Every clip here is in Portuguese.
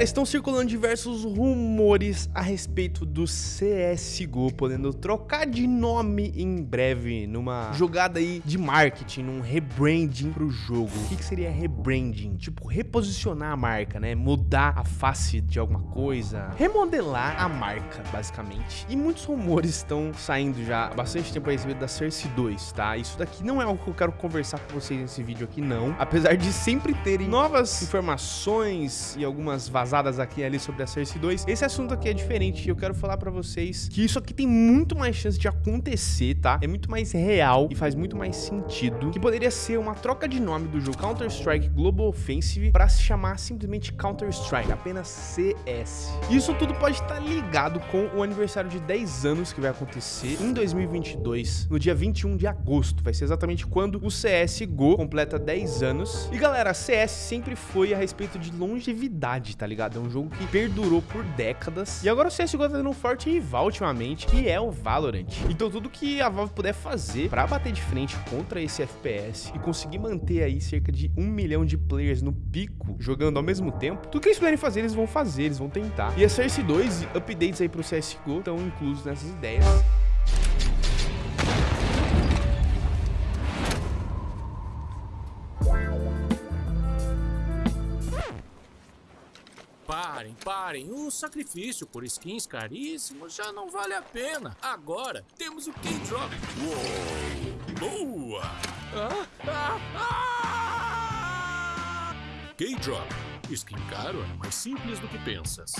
Estão circulando diversos rumores a respeito do CSGO podendo trocar de nome em breve numa jogada aí de marketing, num rebranding pro jogo. O que, que seria rebranding? Tipo, reposicionar a marca, né? Mudar a face de alguma coisa, remodelar a marca, basicamente. E muitos rumores estão saindo já há bastante tempo a respeito da Cersei 2, tá? Isso daqui não é algo que eu quero conversar com vocês nesse vídeo aqui, não. Apesar de sempre terem novas informações e algumas vazadas aqui e ali sobre a Cersei 2. Esse assunto aqui é diferente eu quero falar pra vocês que isso aqui tem muito mais chance de acontecer, tá? É muito mais real e faz muito mais sentido que poderia ser uma troca de nome do jogo Counter-Strike Global Offensive pra se chamar simplesmente Counter-Strike, apenas CS. Isso tudo pode estar ligado com o aniversário de 10 anos que vai acontecer em 2022, no dia 21 de agosto. Vai ser exatamente quando o CSGO completa 10 anos. E galera, CS sempre foi a respeito de longevidade, tá ligado? É um jogo que perdurou por décadas. E agora o CSGO tá tendo um forte rival ultimamente, que é o Valorant. Então tudo que a Valve puder fazer pra bater de frente contra esse FPS e conseguir manter aí cerca de um milhão de players no pico, jogando ao mesmo tempo, tudo que eles puderem fazer, eles vão fazer, eles vão tentar. E a Cersei 2 e updates aí pro CSGO estão inclusos nessas ideias. Parem, parem. O sacrifício por skins caríssimos já não vale a pena. Agora temos o K-Drop. Boa! Ah, ah, ah! K-Drop. Skin caro é mais simples do que pensas.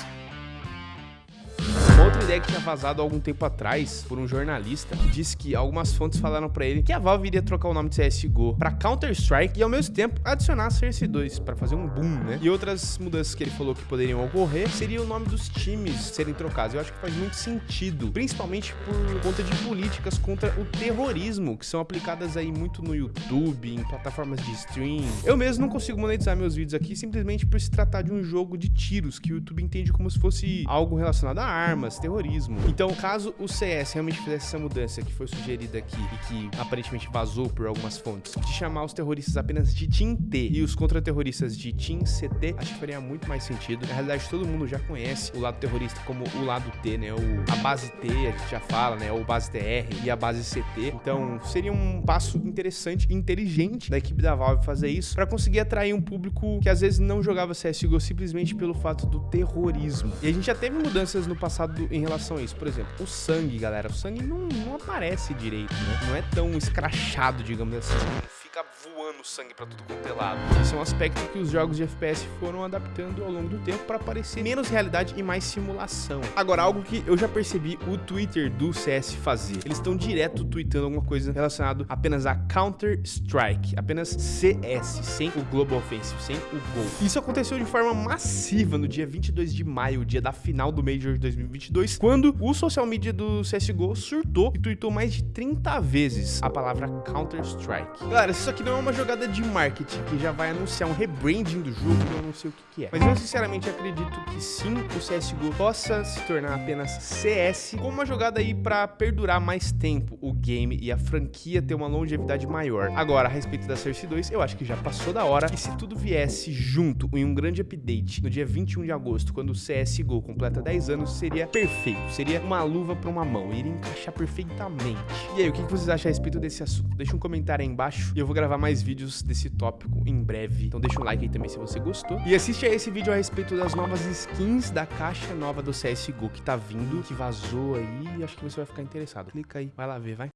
Ideia que tinha vazado algum tempo atrás por um jornalista que disse que algumas fontes falaram pra ele que a Valve iria trocar o nome de CSGO pra Counter-Strike e ao mesmo tempo adicionar a Cersei 2 pra fazer um boom, né? E outras mudanças que ele falou que poderiam ocorrer seria o nome dos times serem trocados. Eu acho que faz muito sentido, principalmente por conta de políticas contra o terrorismo que são aplicadas aí muito no YouTube, em plataformas de stream. Eu mesmo não consigo monetizar meus vídeos aqui simplesmente por se tratar de um jogo de tiros que o YouTube entende como se fosse algo relacionado a armas, terrorismo. Então, caso o CS realmente fizesse essa mudança que foi sugerida aqui e que aparentemente vazou por algumas fontes, de chamar os terroristas apenas de Team T e os contra-terroristas de Team CT, acho que faria muito mais sentido. Na realidade, todo mundo já conhece o lado terrorista como o lado T, né? O, a base T, a gente já fala, né? Ou base TR e a base CT. Então, seria um passo interessante e inteligente da equipe da Valve fazer isso para conseguir atrair um público que às vezes não jogava CSGO simplesmente pelo fato do terrorismo. E a gente já teve mudanças no passado em relação a isso. Por exemplo, o sangue, galera. O sangue não, não aparece direito, né? Não é tão escrachado, digamos assim voando sangue pra tudo quanto é lado. Esse é um aspecto que os jogos de FPS foram adaptando ao longo do tempo para parecer menos realidade e mais simulação. Agora, algo que eu já percebi o Twitter do CS fazer. Eles estão direto tweetando alguma coisa relacionada apenas a Counter-Strike, apenas CS, sem o Global Offensive, sem o Gol. Isso aconteceu de forma massiva no dia 22 de maio, dia da final do Major de 2022, quando o social media do CSGO surtou e tweetou mais de 30 vezes a palavra Counter-Strike. Galera, isso aqui não é uma jogada de marketing que já vai anunciar um rebranding do jogo, eu não sei o que, que é. Mas eu sinceramente acredito que sim, o CSGO possa se tornar apenas CS como uma jogada aí para perdurar mais tempo o game e a franquia ter uma longevidade maior. Agora, a respeito da Cersei 2, eu acho que já passou da hora e se tudo viesse junto em um grande update no dia 21 de agosto, quando o CSGO completa 10 anos, seria perfeito. Seria uma luva para uma mão, iria encaixar perfeitamente. E aí, o que vocês acham a respeito desse assunto? Deixa um comentário aí embaixo e eu vou gravar mais vídeos desse tópico em breve. Então deixa um like aí também se você gostou. E assiste a esse vídeo a respeito das novas skins da caixa nova do CSGO que tá vindo, que vazou aí. Acho que você vai ficar interessado. Clica aí, vai lá ver, vai.